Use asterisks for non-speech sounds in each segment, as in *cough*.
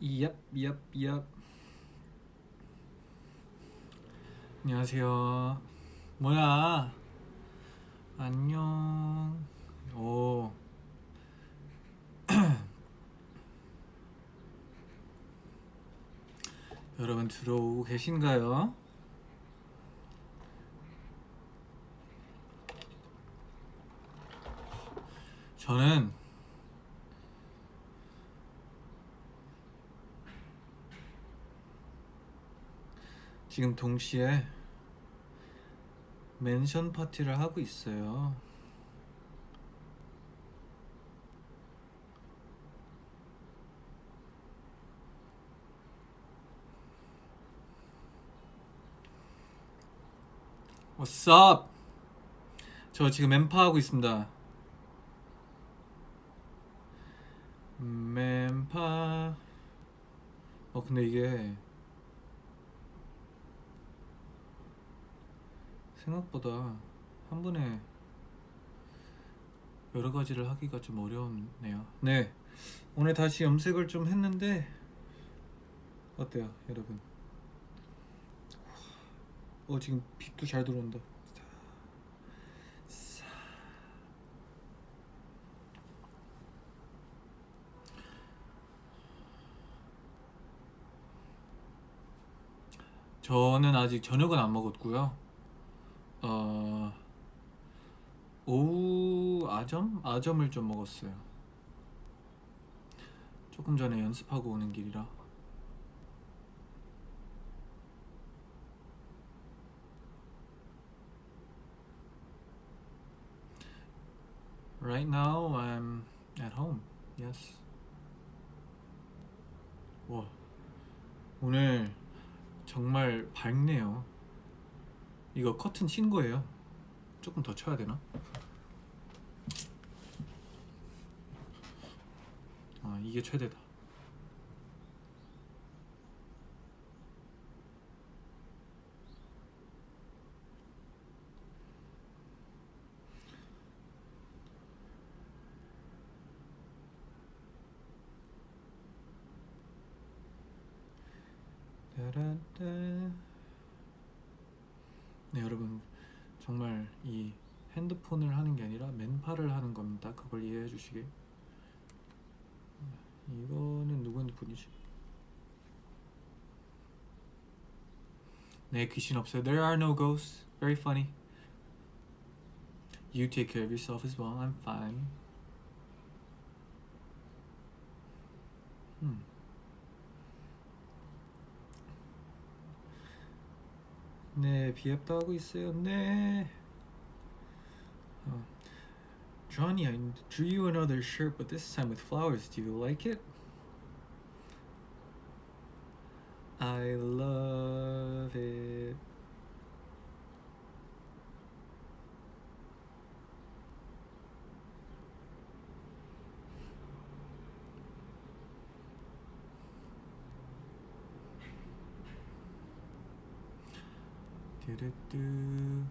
얍, 얍, 얍. 안녕하세요. 뭐야? 안녕. 오. *clears throat* 여러분 들어오고 계신가요? 저는 지금 동시에 멘션 파티를 하고 있어요. Up? 저 지금 멤파 하고 있습니다. 멤파. 어 근데 이게 생각보다 한 번에 여러 가지를 하기가 좀 어려웠네요. 네, 오늘 다시 염색을 좀 했는데 어때요, 여러분? 어 지금 빛도 잘 들어온다. 저는 아직 저녁은 안 먹었고요. 어 오후 아점 아점을 좀 먹었어요. 조금 전에 연습하고 오는 길이라. Right now I'm at home. Yes. 와 오늘 정말 밝네요. 이거 커튼 친 거예요. 조금 더 쳐야 되나? 아 이게 최대다. 따라따. 네 여러분 정말 이 핸드폰을 하는 게 맨팔을 하는 겁니다. 그걸 이해해 주시게. 이거는 누구 핸드폰이지? 네 귀신 없어요. There are no ghosts. Very funny. You take care of yourself as well. I'm fine. 음. 네, 비앱도 하고 있어요. 네. Johnny, I drew you another shirt, but this time with flowers. Do you like it? I love it. Do do do.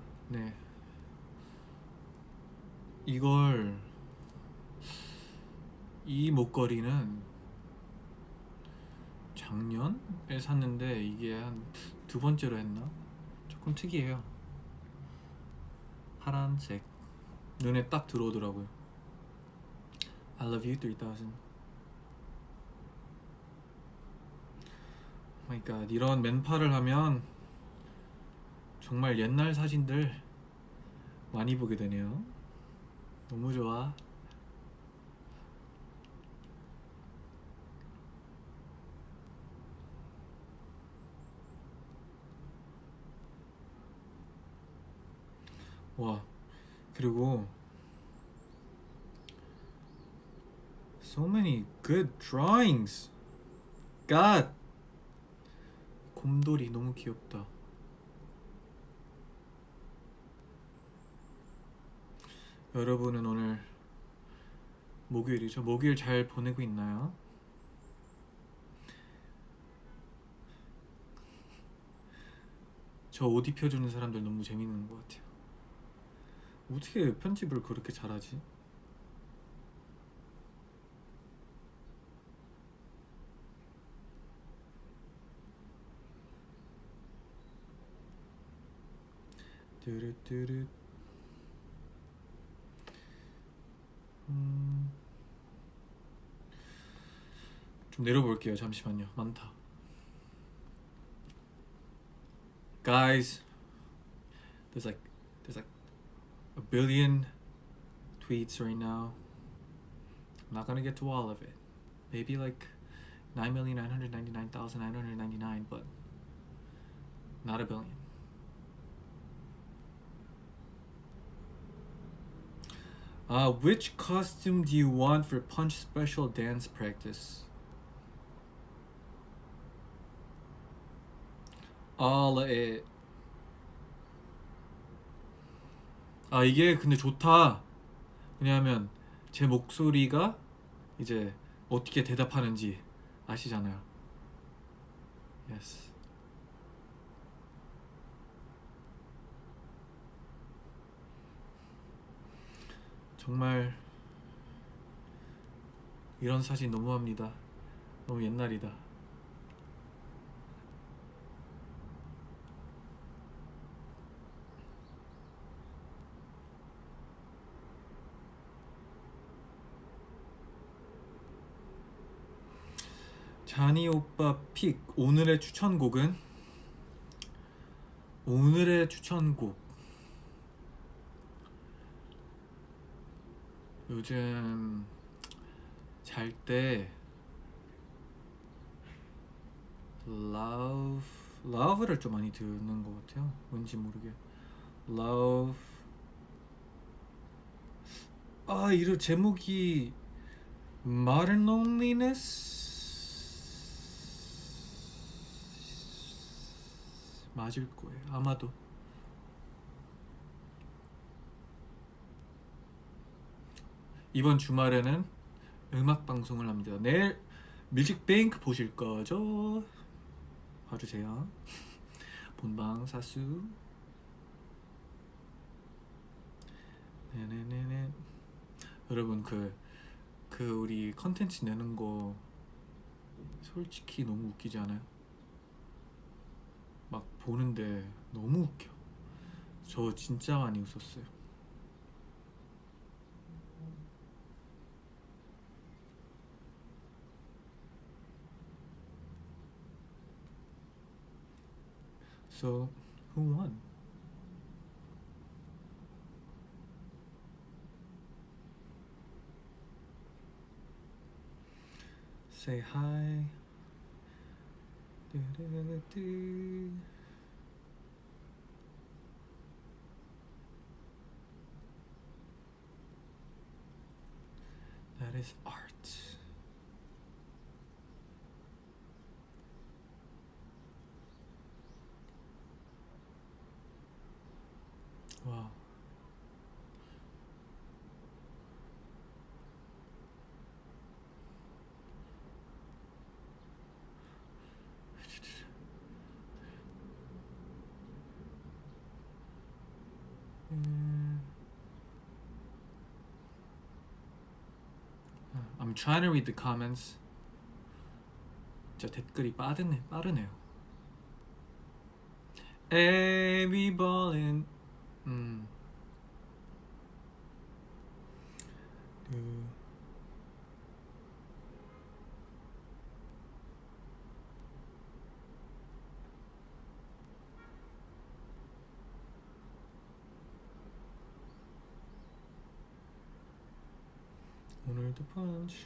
이걸 이 목걸이는 작년에 샀는데 이게 한 두 번째로 했나? 조금 특이해요. 파란색 눈에 딱 들어오더라고요. I love you 3000. 마이 갓 이런 맨팔을 하면 정말 옛날 사진들 많이 보게 되네요. 너무 좋아. 와, 그리고 so many good drawings. God. 곰돌이 너무 귀엽다. 여러분은 오늘 목요일이죠. 목요일 잘 보내고 있나요? 저 옷 입혀주는 사람들 너무 재밌는 것 같아요. 어떻게 편집을 그렇게 잘하지? 뚜루뚜루 음. 좀 내려볼게요. 잠시만요. 많다. Guys, there's like there's like a billion tweets right now. I'm not gonna get to all of it. Maybe like nine million nine hundred ninety nine thousand nine hundred ninety nine, but not a billion. Uh, which costume do you want for Punch Special dance practice? All it. 아 이게 근데 좋다. 왜냐하면 제 목소리가 이제 어떻게 대답하는지 아시잖아요. Yes. 정말 이런 사진 너무합니다. 너무 옛날이다. 자니 오빠 픽 오늘의 추천곡은 오늘의 추천곡 요즘 잘 때 love love를 좀 많이 듣는 것 같아요. 왠지 모르게. love. 아 이런 제목이 modern loneliness? 맞을 거예요. 아마도 이번 주말에는 음악 방송을 합니다. 내일 뮤직뱅크 보실 거죠? 봐주세요. *laughs* 본방 사수. 네네네네. 여러분 그, 그 우리 컨텐츠 내는 거 솔직히 너무 웃기지 않아요? 막 보는데 너무 웃겨. 저 진짜 많이 웃었어요. So, who won? Say hi. Do-do-do-do. That is art. I'm trying to read the comments. 진짜 댓글이 빠르네, 빠르네요. Every ballin'. 음. 그 오늘도 펀치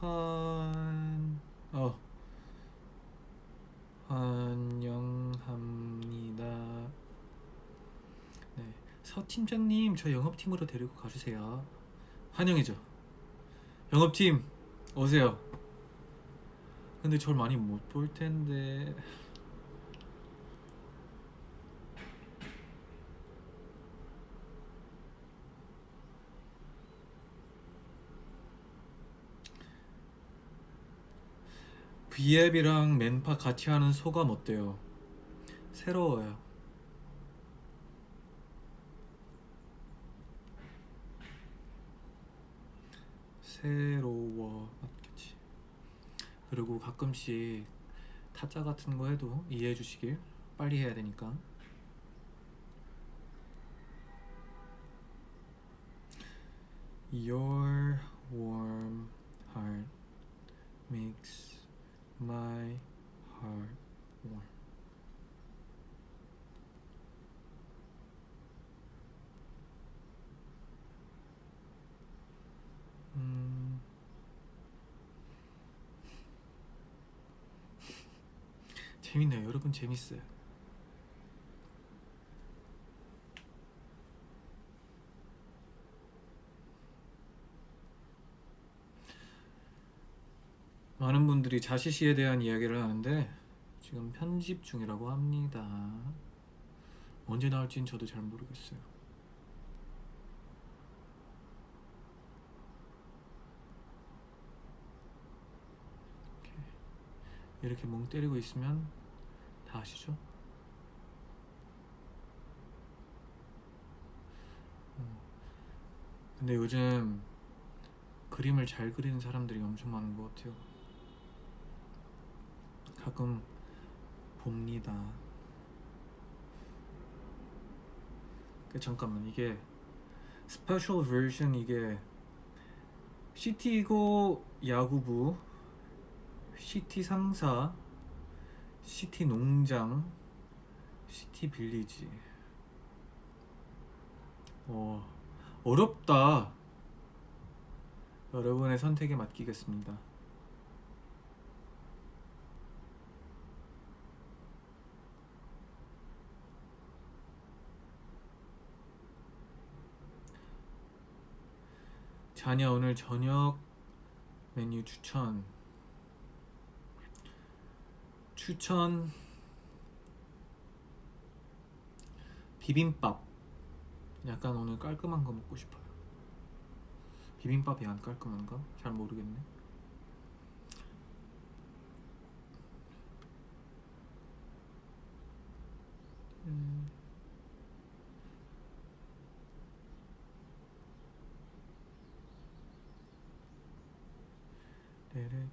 환... 어. 환영합니다. 네, 서 팀장님 저 영업팀으로 데리고 가주세요. 환영이죠. 영업팀 오세요. 근데 저를 많이 못 볼 텐데 B앱이랑 맨파 같이 하는 소감 어때요? 새로워요. 새로워 맞겠지. 그리고 가끔씩 타짜 같은 거 해도 이해해 주시길 빨리 해야 되니까 Your warm heart makes my heart warm. 음. *laughs* 재밌네요. 여러분 재밌어요. 많은 분들이 자시시에 대한 이야기를 하는데 지금 편집 중이라고 합니다. 언제 나올지는 저도 잘 모르겠어요. 이렇게, 멍 때리고 있으면 다 아시죠? 어. 근데 요즘 그림을 잘 그리는 사람들이 엄청 많은 것 같아요. 가끔 봅니다. 그 잠깐만 이게 special 버전 이게 시티고 야구부, 시티 상사, 시티 농장, 시티 빌리지. 어 어렵다. 여러분의 선택에 맡기겠습니다. 자녀 오늘 저녁 메뉴 추천. 추천. 비빔밥. 약간 오늘 깔끔한 거 먹고 싶어요. 비빔밥이 안 깔끔한가? 잘 모르겠네 음.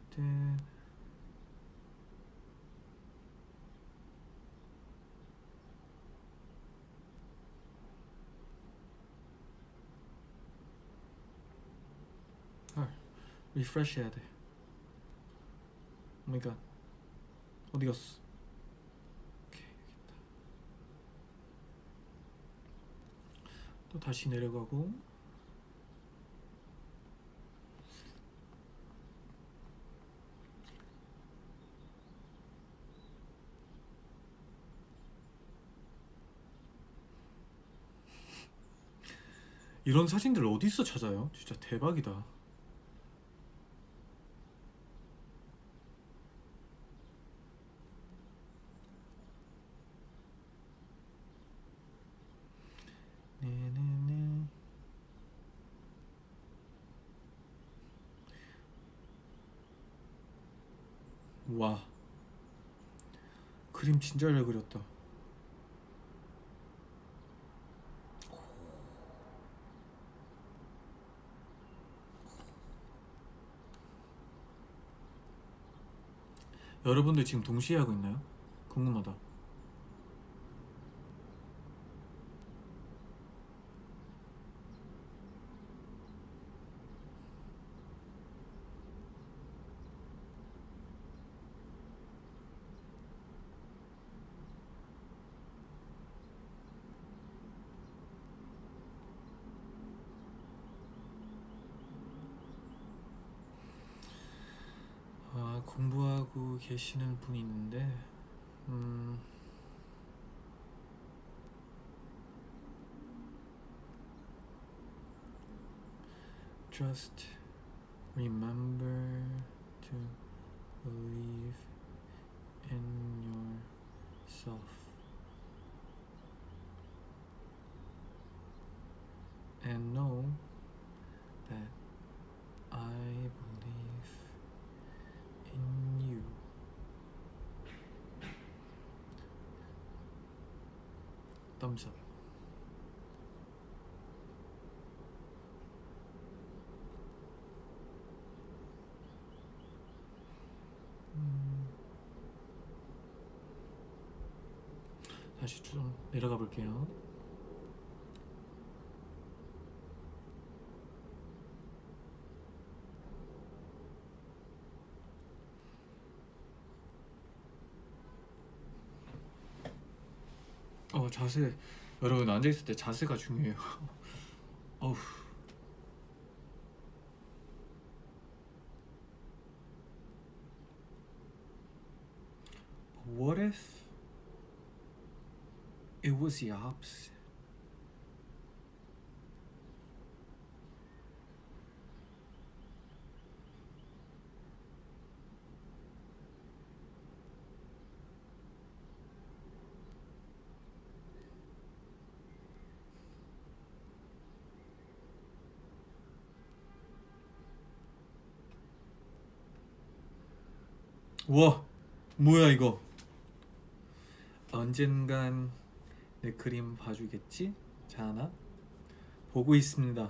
떼르떼. 헐, 리프레시 해야 돼. 오 마이 갓. 어디 갔어? 오케이, 여기 있다. 또 다시 내려가고 이런 사진들 어디서 찾아요? 진짜 대박이다. 와. 그림 진짜 잘 그렸다. 여러분들 지금 동시에 하고 있나요? 궁금하다. 계시는 분이 있는데, 음, just remember to believe in yourself and know 깜짝 음... 다시 쭉 내려가 볼게요. 어 자세 여러분 앉아 있을 때 자세가 중요해요. 어우. What if it was the opposite? 와, 뭐야 이거? 언젠간 내 그림 봐주겠지? 자나? 보고 있습니다.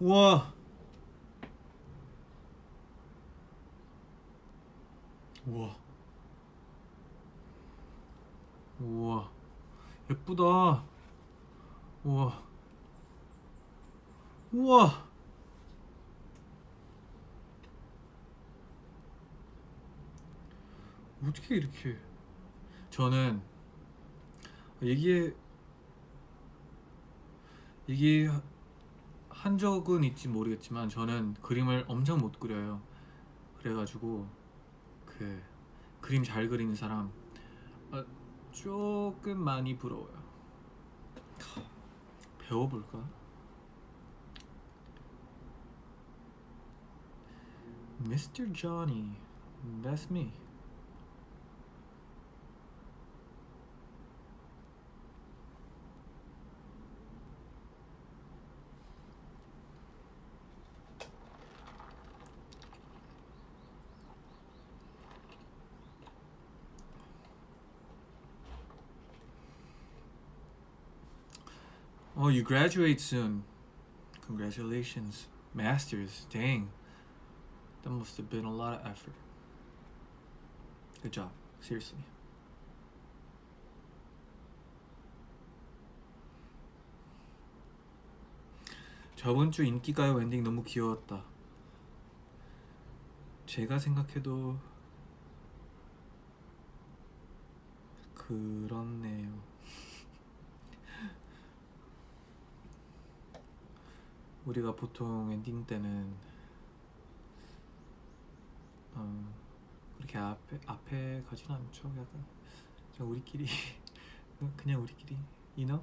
우와! 우와. 우와. 예쁘다. 우와. 우와. 어떻게 이렇게 저는 얘기해 얘기 한 적은 있지 모르겠지만 저는 그림을 엄청 못 그려요. 그래가지고 그 그림 잘 그리는 사람 어, 조금 많이 부러워요. 배워볼까? Mr. Johnny, that's me. Oh, you graduate soon. Congratulations. Masters. Dang. That must have been a lot of effort. Good job. Seriously. 저번 주 인기가요 엔딩 너무 귀여웠다. 제가 생각해도 그렇네요. 우리가 보통 엔딩 때는 어, 그렇게 앞에 앞에 가진 않죠. 약간 우리끼리 *laughs* 그냥 우리끼리 you know?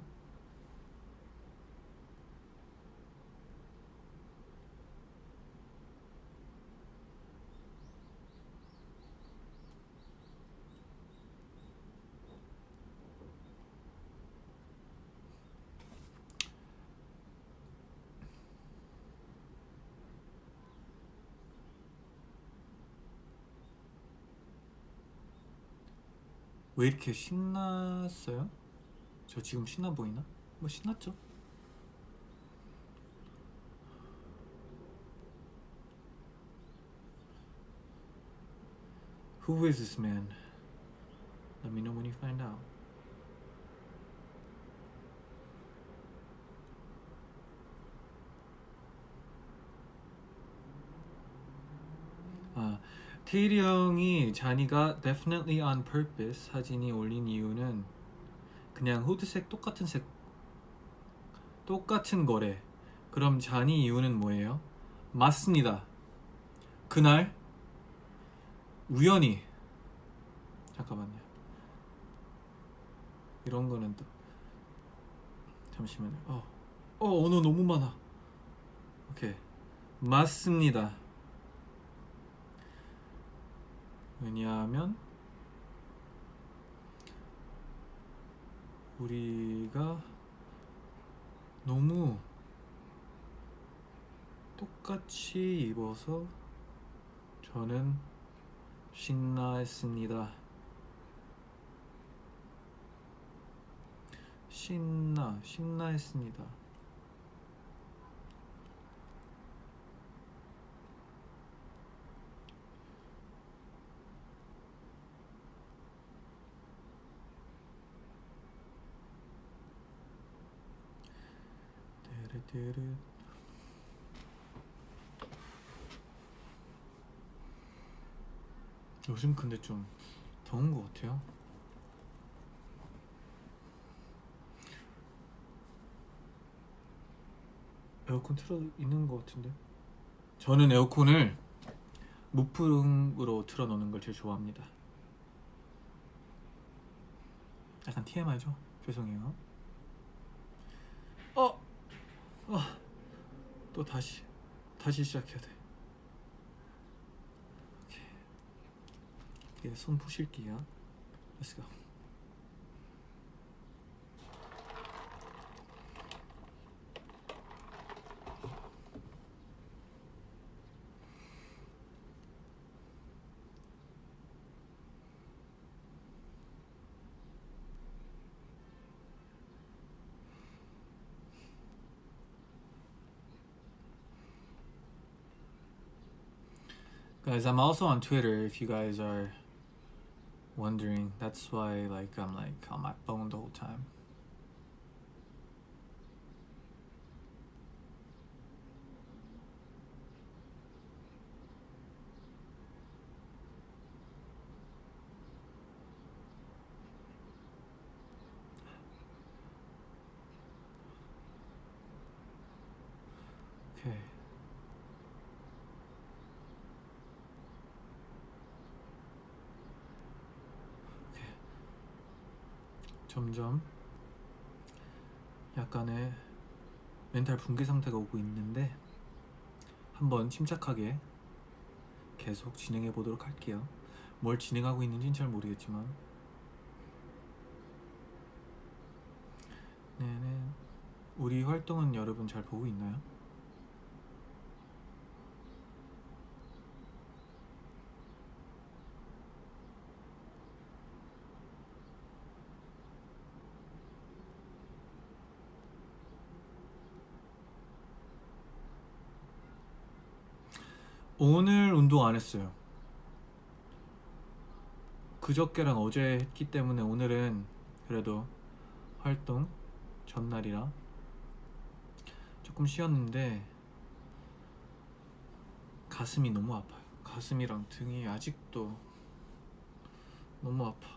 왜 이렇게 신났어요? 저 지금 신나 보이나? 뭐 신났죠? This man? Let me know when you find out. 아, 테일이 형이 잔이가 definitely on purpose 사진이 올린 이유는 그냥 후드색 똑같은 색 똑같은 거래. 그럼 잔이 이유는 뭐예요? 맞습니다. 그날 우연히 잠깐만요. 이런 거는 또 잠시만요. 어, 어 언어 너무 많아. 오케이 맞습니다. 왜냐하면 우리가 너무 똑같이 입어서 저는 신나했습니다. 신나, 신나했습니다. 뚜루뚜루. 요즘 근데 좀 더운 것 같아요. 에어컨 틀어 있는 것 같은데. 저는 에어컨을 무풍으로 틀어 놓는 걸 제일 좋아합니다. 약간 TMI죠? 죄송해요. 어, 어, 또 다시 다시 시작해야 돼. 이렇게 손 푸실게요. Let's go. Guys, I'm also on Twitter if you guys are wondering. That's why like I'm like on my phone the whole time. 멘탈 붕괴 상태가 오고 있는데 한번 침착하게 계속 진행해 보도록 할게요. 뭘 진행하고 있는지는 잘 모르겠지만 네네 우리 활동은 여러분 잘 보고 있나요? 오늘 운동 안 했어요. 그저께랑 어제 했기 때문에 오늘은 그래도 활동 전날이라 조금 쉬었는데 가슴이 너무 아파요. 가슴이랑 등이 아직도 너무 아파.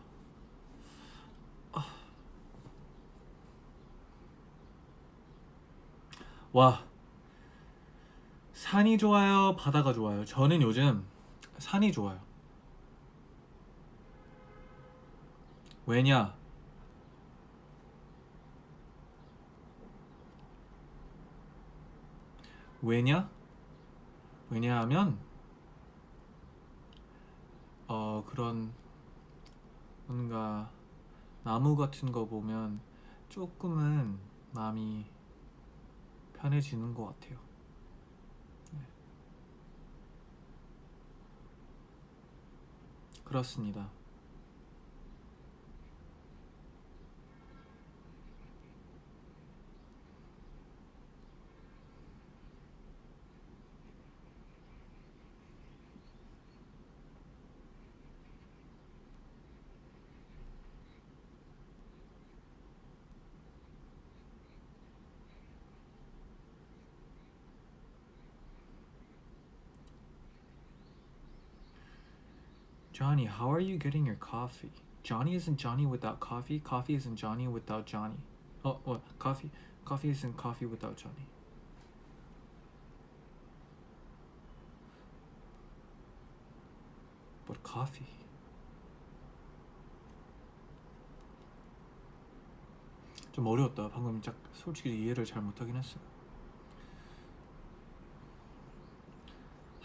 아. 와. 산이 좋아요? 바다가 좋아요? 저는 요즘 산이 좋아요. 왜냐? 왜냐? 왜냐하면 어 그런 뭔가 나무 같은 거 보면 조금은 마음이 편해지는 것 같아요. 그렇습니다. Johnny, how are you getting your coffee? Johnny isn't Johnny without coffee. Coffee isn't Johnny without Johnny. Oh, what? Coffee? Coffee isn't coffee without Johnny. But coffee. 좀 어려웠다. 방금 짝 솔직히 이해를 잘 못하긴 했어.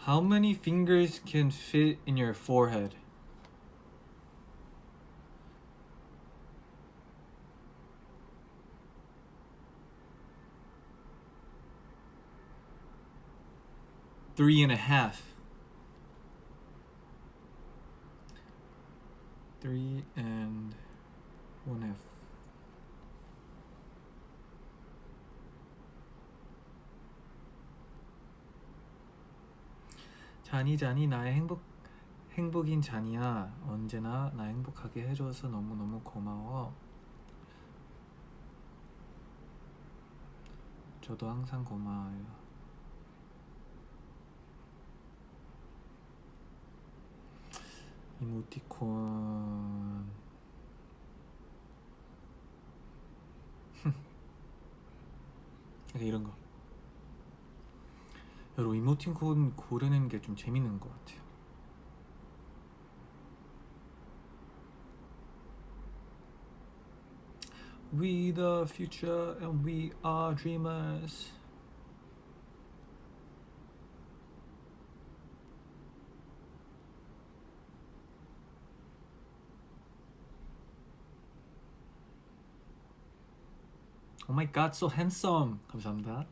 How many fingers can fit in your forehead? Three and a half. Three and one half. 자니 자니 나의 행복 행복인 자니야 언제나 나 행복하게 해줘서 너무 너무 고마워. 저도 항상 고마워요. 이모티콘 *laughs* 이런 거. 여러분 이모티콘 고르는 게 좀 재밌는 것 같아요. We the future and we are dreamers. Oh my god, so handsome. 감사합니다.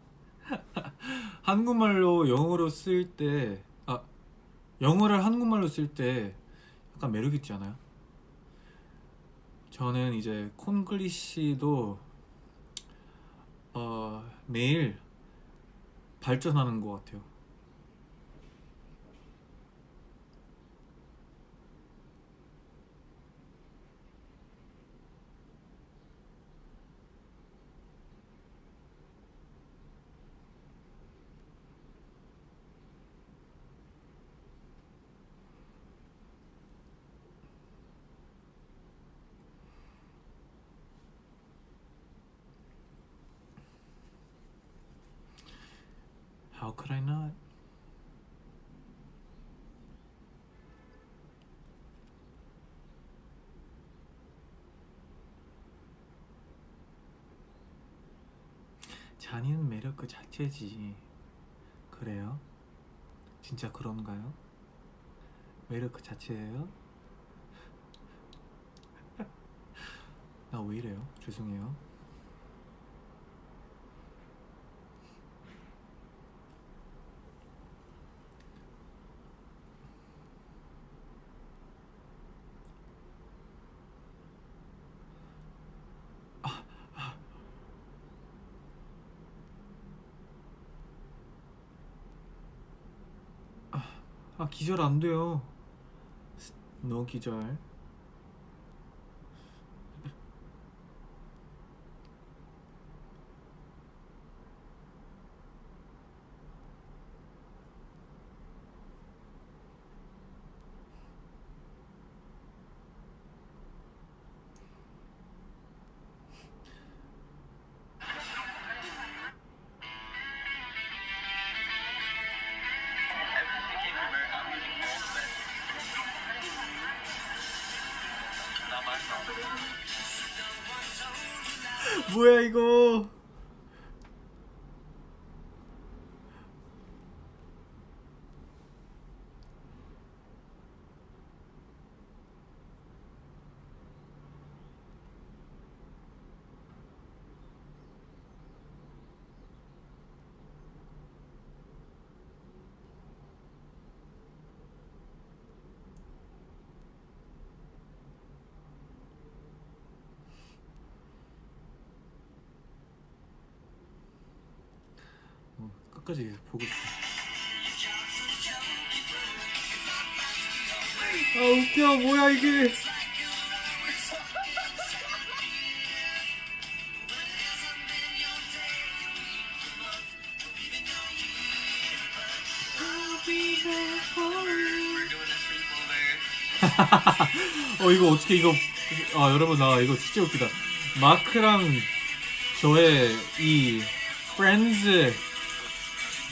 *laughs* 한국말로 영어로 쓸 때, 아, 영어를 한국말로 쓸 때 약간 매력 있지 않아요? 저는 이제 콘글리시도 어, 매일 발전하는 것 같아요. How could I not? 잔이는 매력 그 자체지. 그래요? 진짜 그런가요? 매력 그 자체예요? *laughs* 나 왜 이래요? 죄송해요. 아 기절 안 돼요. 너 기절. 끝까지 보고 싶어. 아 웃겨 뭐야 이게? *laughs* 어 이거 어떻게 이거 아 여러분 나 이거 진짜 웃기다. 마크랑 저의 이 프렌즈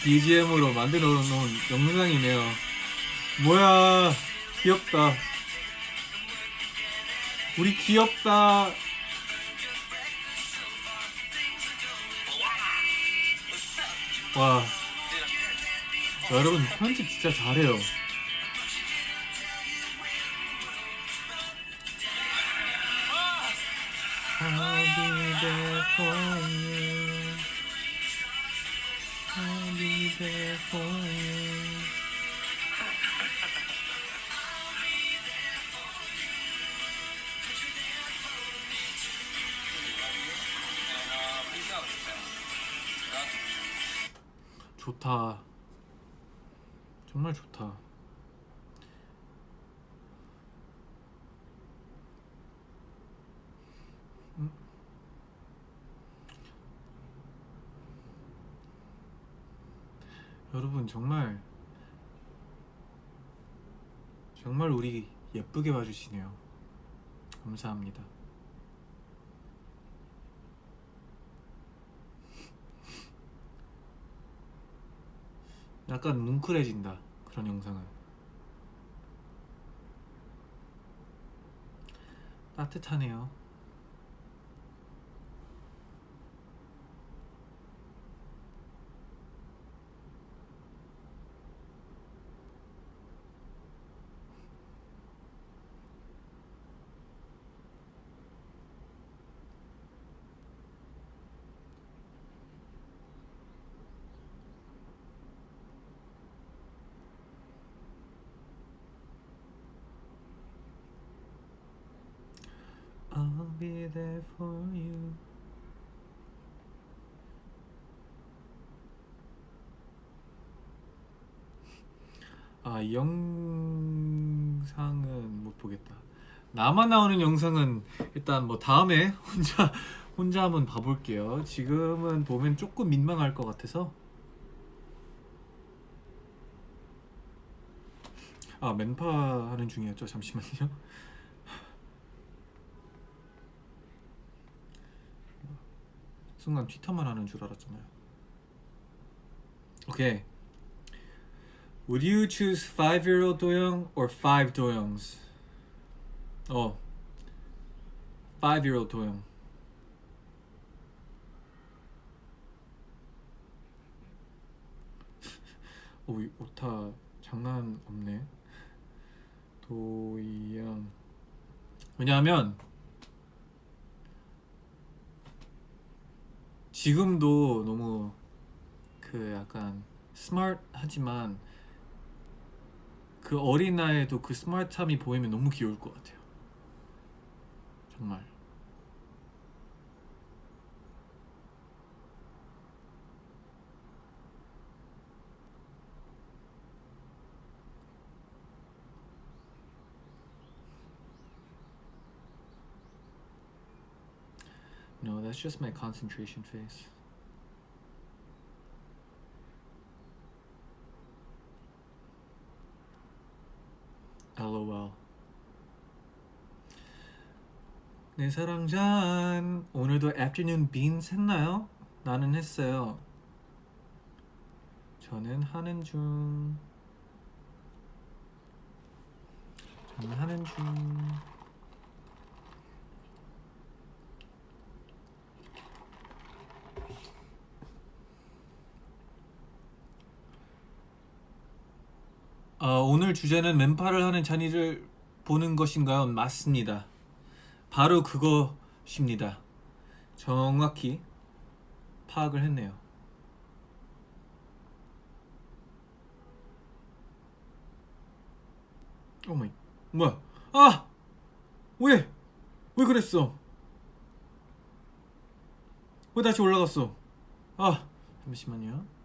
BGM으로 만들어 놓은 영상이네요. 뭐야, 귀엽다. 우리 귀엽다. 와. 여러분, 편집 진짜 잘해요. 좋다. 정말 좋다. 음. 여러분 정말 정말 우리 예쁘게 봐주시네요. 감사합니다. 약간 뭉클해진다 그런 영상은 따뜻하네요. I'll be there for you. 아, 이 영상은 못 보겠다. 나만 나오는 영상은 일단 뭐 다음에 혼자 혼자 한번 봐볼게요. 지금은 보면 조금 민망할 것 같아서. 아, 맨파 하는 중이었죠. 잠시만요. 순간 트위터만 하는 줄 알았잖아요. 오케이. Would you choose 5-year-old 도영 or 5 도영s? 어. 5-year-old 도영. 오, 이 오타 장난 없네. 도영. 왜냐하면 지금도 너무 그 약간 스마트하지만 그 어린 나이에도 그 스마트함이 보이면 너무 귀여울 것 같아요. 정말. No, that's just my concentration face. LOL. 내 사랑 잔 오늘도 afternoon beans 했나요? 나는 했어요. 저는 하는 중. 저는 하는 중. 어, 오늘 주제는 맨팔을 하는 잔이를 보는 것인가요? 맞습니다. 바로 그것입니다. 정확히 파악을 했네요. 어머니, 뭐야? 아! 왜? 왜 그랬어? 왜 다시 올라갔어? 아, 잠시만요.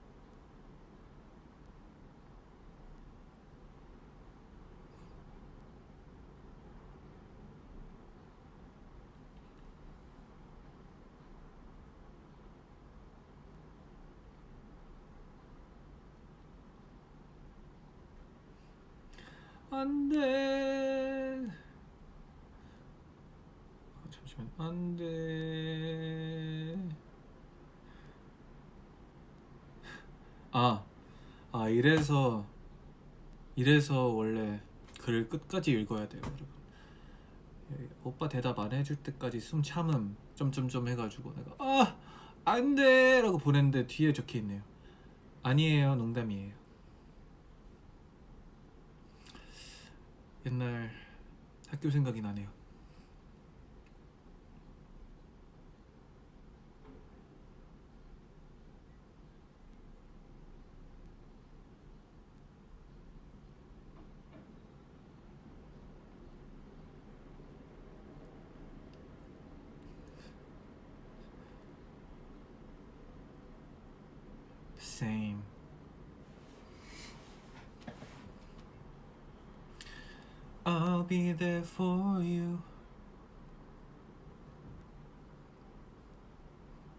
안돼. 아, 잠시만 안돼. 아, 아 이래서 이래서 원래 글을 끝까지 읽어야 돼요, 여러분. 예, 오빠 대답 안 해줄 때까지 숨 참음 점점점 해가지고 내가 아 안돼 라고 보냈는데 뒤에 적혀 있네요. 아니에요, 농담이에요. 옛날 학교 생각이 나네요. Same. I'll be there for you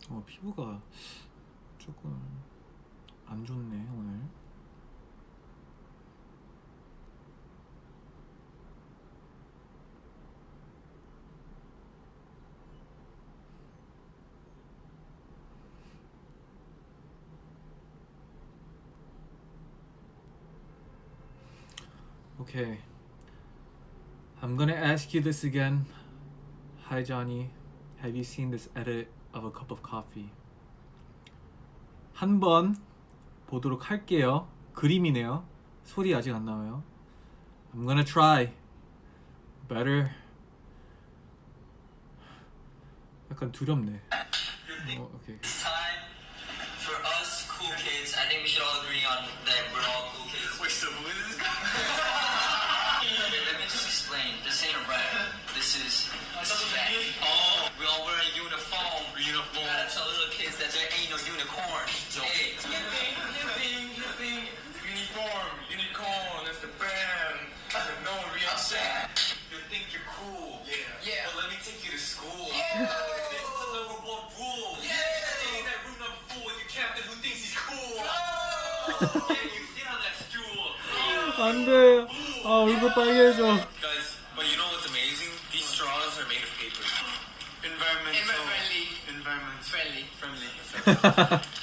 어, 피부가 조금 안 좋네 오늘 오케이 I'm gonna ask you this again. Hi Johnny. Have you seen this edit of a cup of coffee? 한 번 보도록 할게요. 그림이네요. 소리 아직 안 나와요. I'm gonna try. Better. 약간 두렵네. 어, 오케이. It's time for us cool kids. I think we should all agree 안 돼. 아, 얼굴 빨개져. Guys, but you know what's amazing? These straws are made of paper. Environmental. Environmentally. Environment Friendly. friendly. *laughs*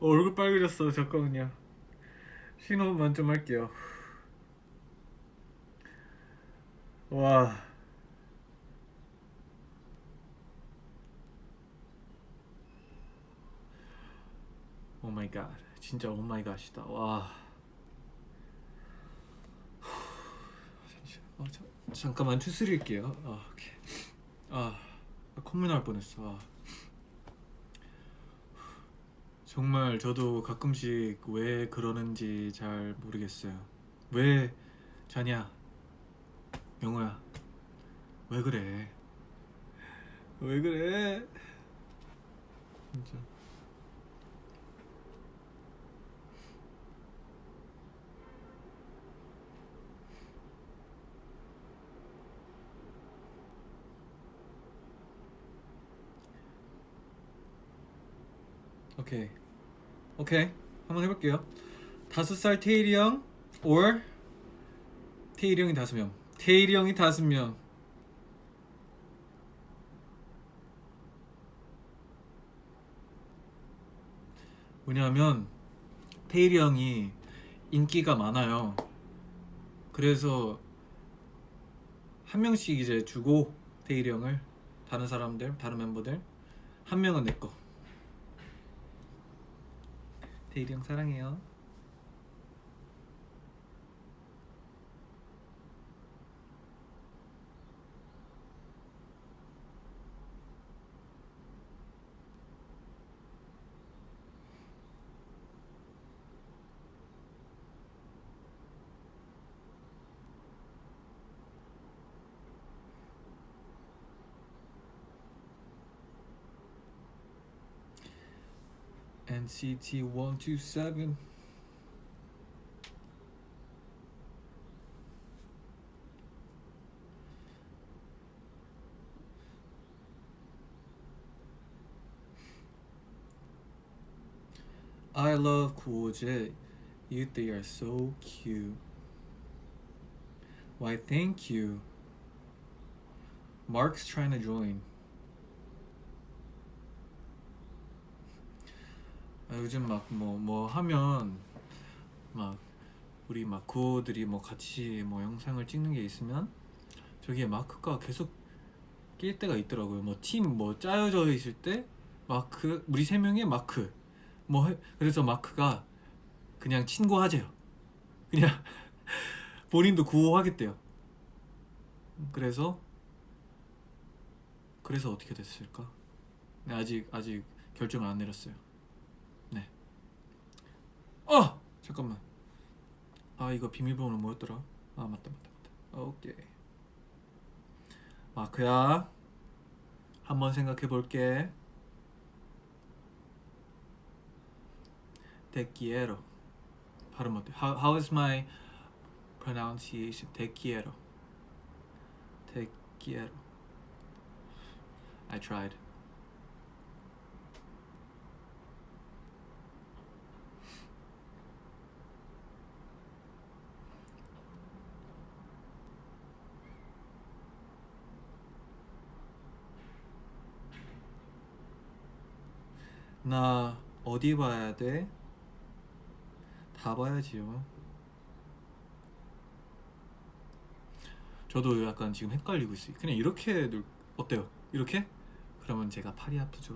얼굴 빨개졌어. 잠깐만요. 심호흡만 좀 할게요. 와. Oh my god. 진짜 oh my god이다. 와. 어, 자, 잠깐만 추스릴게요. 아, 오케이. 아, 콧물 나올 뻔했어. 아. 정말 저도 가끔씩 왜 그러는지 잘 모르겠어요. 왜 자냐? 영호야. 왜 그래? 왜 그래? 진짜. 오케이. 오케이. 한번 해볼게요. 다섯 살 테일이 형, or 테일이 형이 다섯 명. 테일이 형이 다섯 명. 왜냐하면 테일이 형이 인기가 많아요. 그래서 한 명씩 이제 주고 테일이 형을 다른 사람들, 다른 멤버들 한 명은 내 거. 테일이 형 사랑해요. NCT 127 I love Cool J. You three are so cute. Why, thank you. Mark's trying to join. 요즘 막뭐뭐 하면 막 우리 마코들이 뭐 같이 뭐 영상을 찍는 게 있으면 저기에 마크가 계속 낄 때가 있더라고요. 뭐 팀뭐 짜여져 있을 때 마크 우리 세 명의 마크 뭐 해- 그래서 마크가 그냥 친구하재요. 그냥 *laughs* 본인도 구호하겠대요. 그래서 그래서 어떻게 됐을까? 네, 아직 아직 결정을 안 내렸어요. 네. 어 잠깐만. 아 이거 비밀번호 뭐였더라? 아 맞다 맞다 맞다. 오케이. 마크야. 한번 생각해 볼게. Quiero. 발음 어때? How, how is my pronunciation? Te quiero. I tried. 나 어디 봐야 돼? 다 봐야지요. 저도 약간 지금 헷갈리고 있어요. 그냥 이렇게 놀 어때요? 이렇게? 그러면 제가 팔이 아프죠.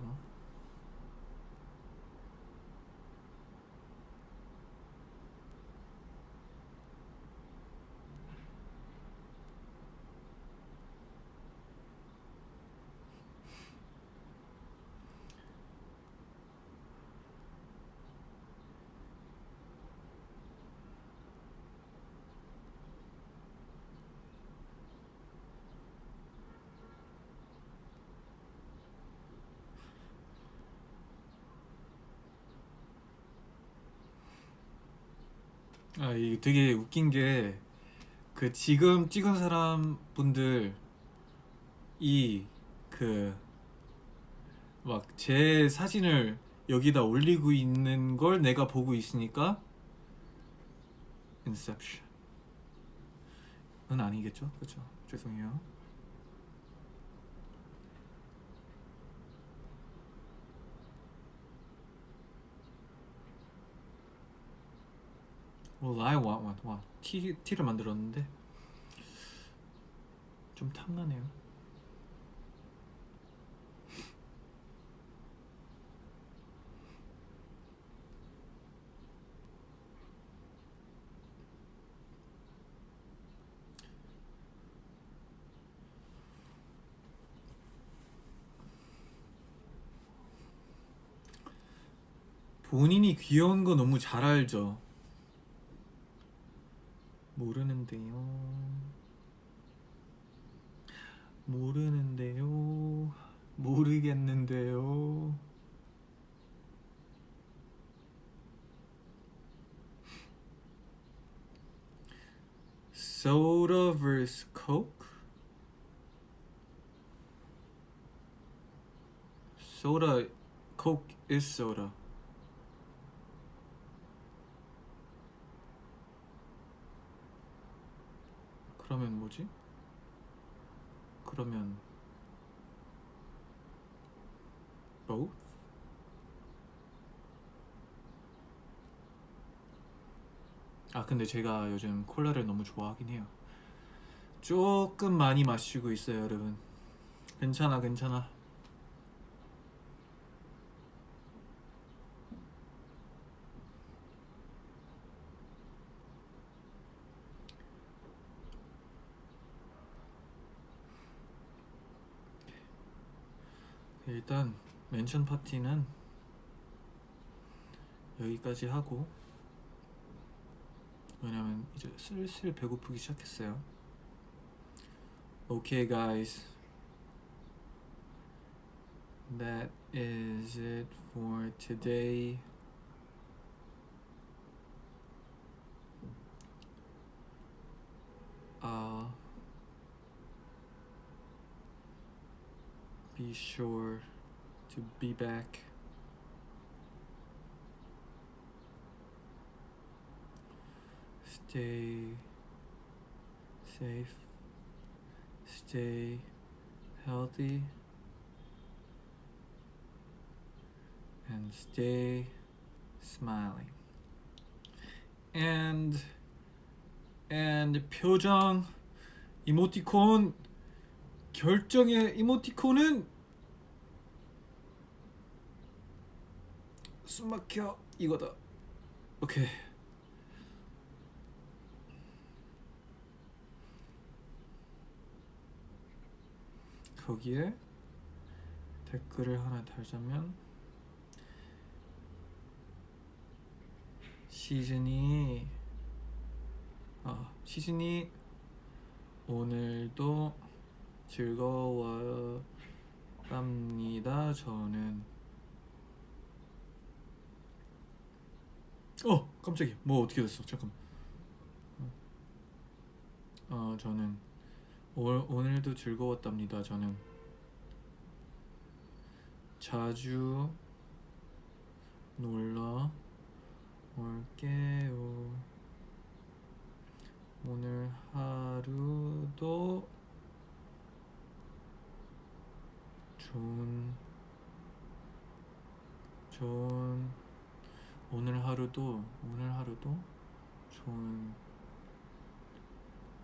아, 이 되게 웃긴 게 그 지금 찍은 사람 분들 이 그 막 제 사진을 여기다 올리고 있는 걸 내가 보고 있으니까 인셉션. 은 아니겠죠? 그렇죠. 죄송해요. Well, I want one. 와, 티 티를 만들었는데 좀 탐나네요. 본인이 귀여운 거 너무 잘 알죠. 모르는데요. 모르는데요. 모르겠는데요. Soda vs Coke? Soda, Coke is soda. 그러면 뭐지? 그러면 both? 아 근데 제가 요즘 콜라를 너무 좋아하긴 해요. 조금 많이 마시고 있어요, 여러분. 괜찮아, 괜찮아. 일단 멘션 파티는 여기까지 하고 왜냐면 이제 슬슬 배고프기 시작했어요. Okay, guys. That is it for today. be sure to be back. Stay safe. Stay healthy. And stay smiling. And and 표정 이모티콘 결정의 이모티콘은 숨막혀 이거다. 오케이. 거기에 댓글을 하나 달자면 시즌이 아 시즌이 오늘도 즐거웠답니다. 저는 어 깜짝이야 뭐 어떻게 됐어 잠깐만 어 저는 오, 오늘도 즐거웠답니다. 저는 자주 놀러 올게요. 오늘 하루도 좋은 좋은 오늘 하루도 오늘 하루도 좋은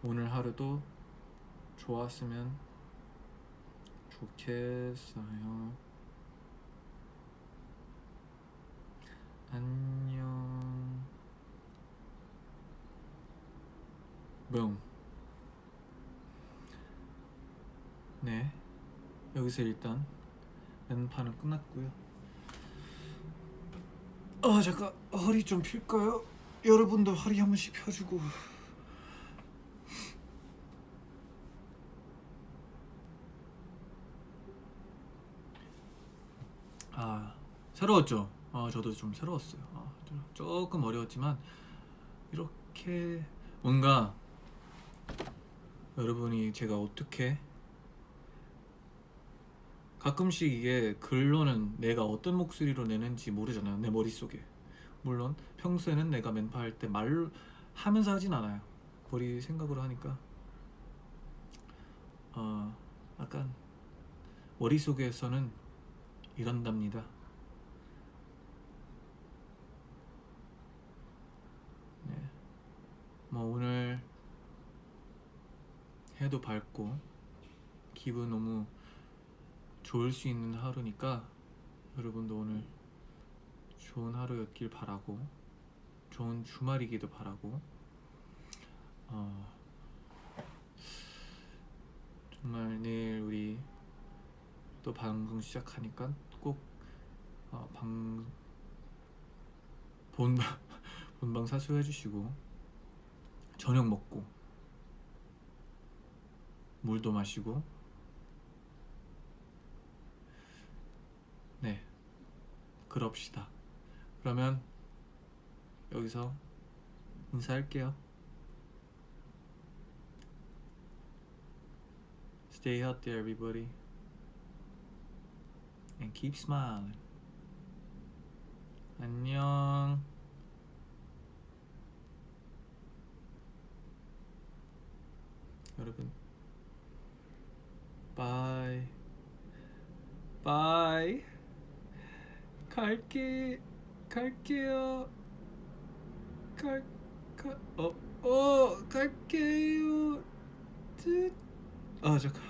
오늘 하루도 좋았으면 좋겠어요. 안녕. 뿅. 네. 여기서 일단 왼판은 끝났고요. 아 잠깐 허리 좀 필까요? 여러분도 허리 한 번씩 펴주고. 아 새로웠죠. 아 저도 좀 새로웠어요. 아, 좀- 조금 어려웠지만 이렇게 뭔가 여러분이 제가 어떻게 가끔씩 이게 글로는 내가 어떤 목소리로 내는지 모르잖아요 내 머릿속에. 물론 평소에는 내가 멘파 할 때 말로 하면서 하진 않아요. 머리 생각으로 하니까. 어 약간 머릿속에서는 이런답니다. 네. 뭐 오늘 해도 밝고 기분 너무 좋을 수 있는 하루니까 여러분도 오늘 좋은 하루였길 바라고 좋은 주말이기도 바라고 어, 정말 내일 우리 또 방송 시작하니까 꼭 어, 방, 본, *laughs* 본방 사수해 주시고 저녁 먹고 물도 마시고 네 그럽시다 그러면 여기서 인사할게요 Stay healthy everybody and keep smiling 안녕 여러분 바이 바이 갈게 갈게요. 갈가어어 갈게요. 뜻아 잠깐.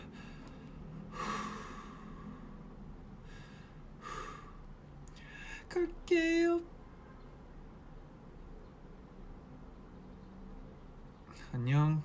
갈게요. 안녕